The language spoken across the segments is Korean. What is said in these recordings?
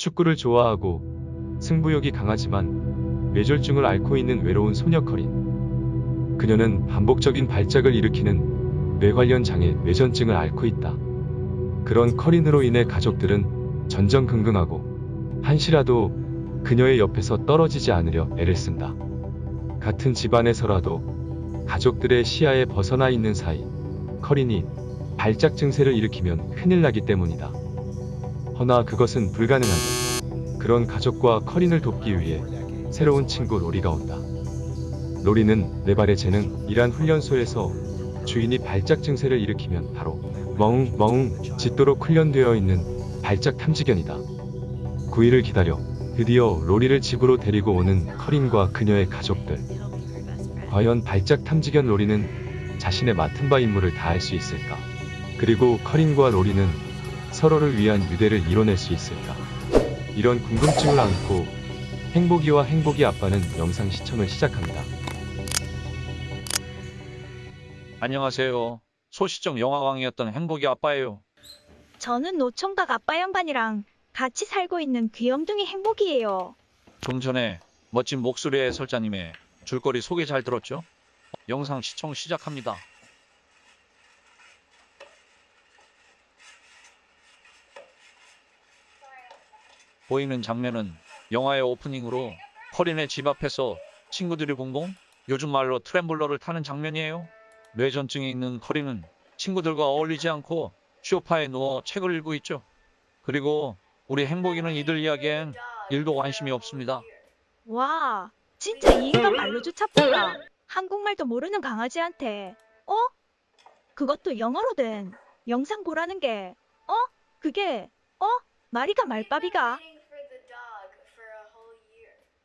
축구를 좋아하고 승부욕이 강하지만 뇌졸중을 앓고 있는 외로운 소녀 커린. 그녀는 반복적인 발작을 일으키는 뇌 관련 장애 뇌전증을 앓고 있다. 그런 커린으로 인해 가족들은 전전긍긍하고 한시라도 그녀의 옆에서 떨어지지 않으려 애를 쓴다. 같은 집안에서라도 가족들의 시야에 벗어나 있는 사이 커린이 발작 증세를 일으키면 큰일 나기 때문이다. 허나 그것은 불가능하다. 그런 가족과 커린을 돕기 위해 새로운 친구 로리가 온다. 로리는 네 발의 재능 이란 훈련소에서 주인이 발작 증세를 일으키면 바로 멍, 멍 짖도록 훈련되어 있는 발작 탐지견이다. 9일을 기다려 드디어 로리를 집으로 데리고 오는 커린과 그녀의 가족들. 과연 발작 탐지견 로리는 자신의 맡은 바 임무를 다할 수 있을까? 그리고 커린과 로리는 서로를 위한 유대를 이뤄낼 수 있을까? 이런 궁금증을 안고 행복이와 행복이 아빠는 영상 시청을 시작합니다. 안녕하세요. 소시적 영화광이었던 행복이 아빠예요. 저는 노총각 아빠 양반이랑 같이 살고 있는 귀염둥이 행복이에요. 좀 전에 멋진 목소리의 해설자님의 줄거리 소개 잘 들었죠? 영상 시청 시작합니다. 보이는 장면은 영화의 오프닝으로 커린의 집 앞에서 친구들이 공공 요즘 말로 트램블러를 타는 장면이에요. 뇌전증이 있는 커린은 친구들과 어울리지 않고 쇼파에 누워 책을 읽고 있죠. 그리고 우리 행복이는 이들 이야기엔 일도 관심이 없습니다. 와, 진짜 이 인간 말로조차 뻔다. 한국말도 모르는 강아지한테, 어? 그것도 영어로 된 영상 보라는 게, 어? 그게, 어? 마리가 말바비가?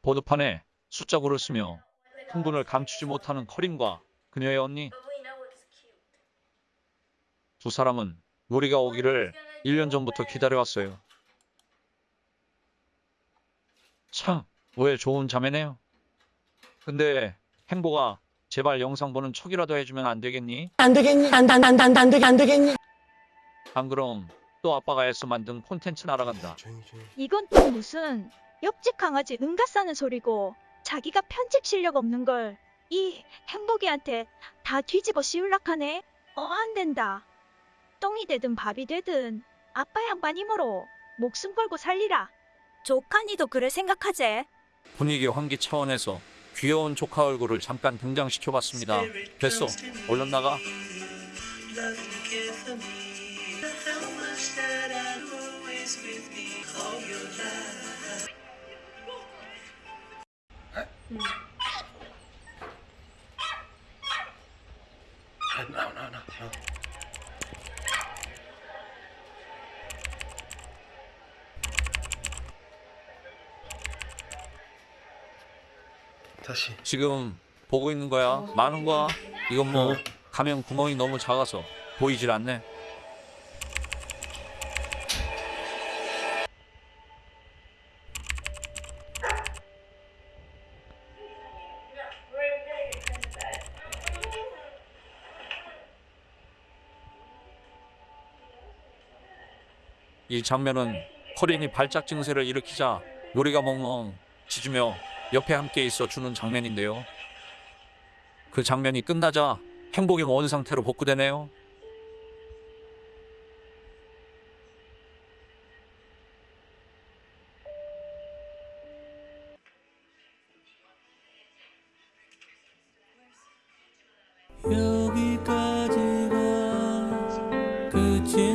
보드판에 숫자구를 쓰며 흥분을 감추지 못하는 커린과 그녀의 언니 두 사람은 우리가 오기를 1년 전부터 기다려왔어요. 참, 왜 좋은 자매네요. 근데 행복아, 제발 영상 보는 척이라도 해주면 안 되겠니? 안 되겠니? 안, 안, 안, 안, 안, 되, 안 되겠니? 안 그럼 또 아빠가 애써 만든 콘텐츠 날아간다. 이건 또 무슨 옆집 강아지 응가 싸는 소리고 자기가 편집 실력 없는 걸 이 행복이한테 다 뒤집어 씌울락하네. 어, 안 된다. 똥이 되든 밥이 되든 아빠 양반 힘으로 목숨 걸고 살리라. 조카니도 그래 생각하제. 분위기 환기 차원에서 귀여운 조카 얼굴을 잠깐 등장시켜봤습니다. 됐어, 얼른 나가. No. 다시. 지금 보고 있는 거야. 많은 거야. 이건 뭐 가면 구멍이 너무 작아서 보이질 않네. 이 장면은 커린이 발작 증세를 일으키자 요리가 멍멍 짖으며 옆에 함께 있어 주는 장면인데요. 그 장면이 끝나자 행복이 원 상태로 복구되네요. 여기까지가 끝인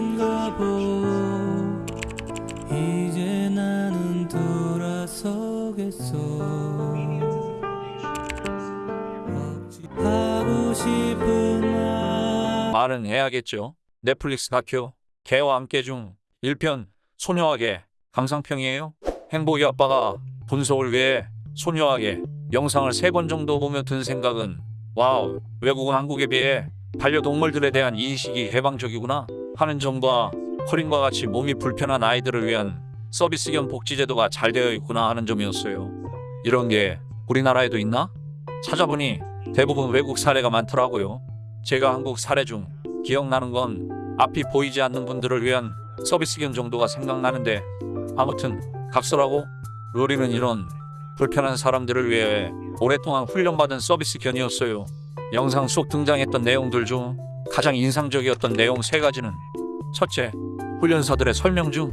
말 말은 해야겠죠. 넷플릭스 다큐 개와 함께 중 1편 소녀에게 감상평이에요. 행복이 아빠가 분석을 위해 소녀에게 영상을 세번 정도 보며 든 생각은 와우 외국은 한국에 비해 반려동물들에 대한 인식이 해방적이구나 하는 점과 커린과 같이 몸이 불편한 아이들을 위한 서비스 겸 복지 제도가 잘 되어 있구나 하는 점이었어요. 이런 게 우리나라에도 있나? 찾아보니 대부분 외국 사례가 많더라고요. 제가 한국 사례 중 기억나는 건 앞이 보이지 않는 분들을 위한 서비스 겸 정도가 생각나는데 아무튼 각설하고 로리는 이런 불편한 사람들을 위해 오랫동안 훈련받은 서비스 견이었어요. 영상 속 등장했던 내용들 중 가장 인상적이었던 내용 세 가지는 첫째, 훈련사들의 설명 중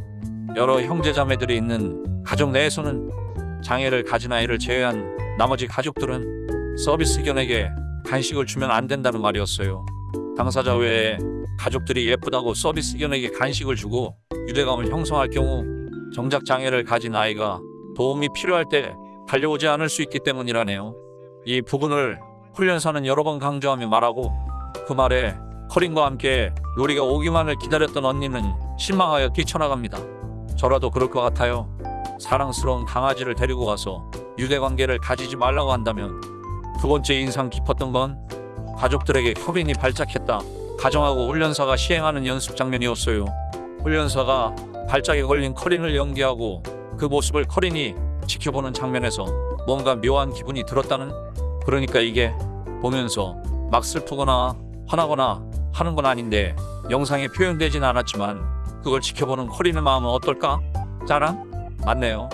여러 형제자매들이 있는 가족 내에서는 장애를 가진 아이를 제외한 나머지 가족들은 서비스 견에게 간식을 주면 안 된다는 말이었어요. 당사자 외에 가족들이 예쁘다고 서비스 견에게 간식을 주고 유대감을 형성할 경우 정작 장애를 가진 아이가 도움이 필요할 때 달려오지 않을 수 있기 때문이라네요. 이 부분을 훈련사는 여러 번 강조하며 말하고 그 말에 커린과 함께 로리가 오기만을 기다렸던 언니는 실망하여 뛰쳐나갑니다. 저라도 그럴 것 같아요. 사랑스러운 강아지를 데리고 가서 유대 관계를 가지지 말라고 한다면 두 번째 인상 깊었던 건 가족들에게 협인이 발작했다. 가정하고 훈련사가 시행하는 연습 장면이었어요. 훈련사가 발작에 걸린 커린을 연기하고 그 모습을 커린이 지켜보는 장면에서 뭔가 묘한 기분이 들었다는 그러니까 이게 보면서 막 슬프거나 화나거나 하는 건 아닌데 영상에 표현되진 않았지만 그걸 지켜보는 커린의 마음은 어떨까? 짠한? 맞네요.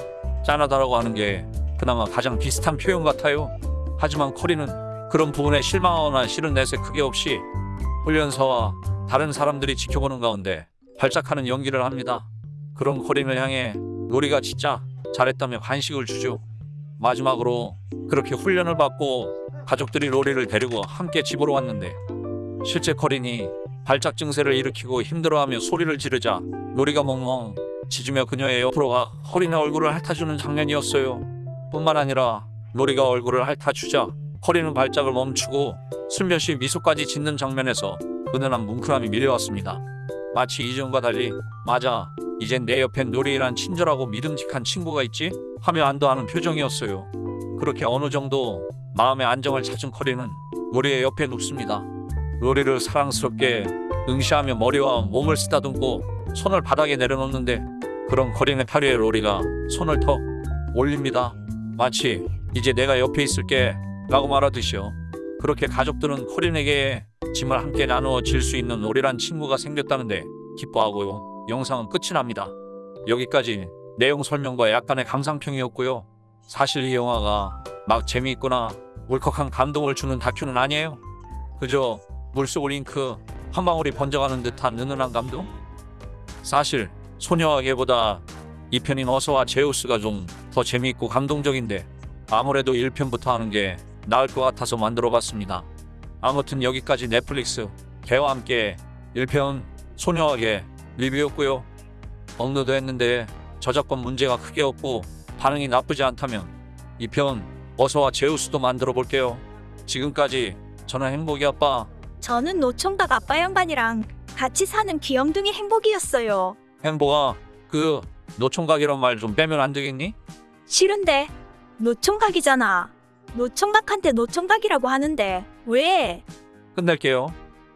짠하다라고 하는 게 그나마 가장 비슷한 표현 같아요. 하지만 커린은 그런 부분에 실망하거나 싫은 내색 크게 없이 훈련사와 다른 사람들이 지켜보는 가운데 발작하는 연기를 합니다. 그런 커린을 향해 로리가 진짜 잘했다며 간식을 주죠. 마지막으로 그렇게 훈련을 받고 가족들이 로리를 데리고 함께 집으로 왔는데 실제 커린이 발작 증세를 일으키고 힘들어하며 소리를 지르자 로리가 멍멍 짖으며 그녀의 옆으로 가 커린의 얼굴을 핥아주는 장면이었어요. 뿐만 아니라 로리가 얼굴을 핥아주자 커린은 발작을 멈추고 슬며시 미소까지 짓는 장면에서 은은한 뭉클함이 밀려왔습니다. 마치 이전과 달리 맞아 이젠 내 옆엔 로리란 친절하고 믿음직한 친구가 있지 하며 안도하는 표정이었어요. 그렇게 어느 정도 마음의 안정을 찾은 커리는 로리의 옆에 눕습니다. 로리를 사랑스럽게 응시하며 머리와 몸을 쓰다듬고 손을 바닥에 내려놓는데 그런 커리의 팔 위에 로리가 손을 턱 올립니다. 마치 이제 내가 옆에 있을게 라고 말하듯이요. 그렇게 가족들은 커린에게 짐을 함께 나누어 질 수 있는 로리란 친구가 생겼다는데 기뻐하고요. 영상은 끝이 납니다. 여기까지 내용 설명과 약간의 감상평이었고요. 사실 이 영화가 막 재미있거나 울컥한 감동을 주는 다큐는 아니에요. 그저 물속 링크 한 방울이 번져가는 듯한 은은한 감동? 사실 소녀에게보다 2편인 어서와 제우스가 좀 더 재미있고 감동적인데 아무래도 1편부터 하는 게 나을 것 같아서 만들어봤습니다. 아무튼 여기까지 넷플릭스 개와 함께 1편 소녀에게 리뷰였고요. 업로드 했는데 저작권 문제가 크게 없고 반응이 나쁘지 않다면 2편 어서와 제우스도 만들어 볼게요. 지금까지 저는 행복이 아빠 저는 노총각 아빠 양반이랑 같이 사는 귀염둥이 행복이었어요. 행복아 그 노총각이란 말 좀 빼면 안 되겠니? 싫은데 노총각이잖아. 노총각한테 노총각이라고 하는데 왜? 끝낼게요.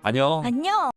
안녕. 안녕.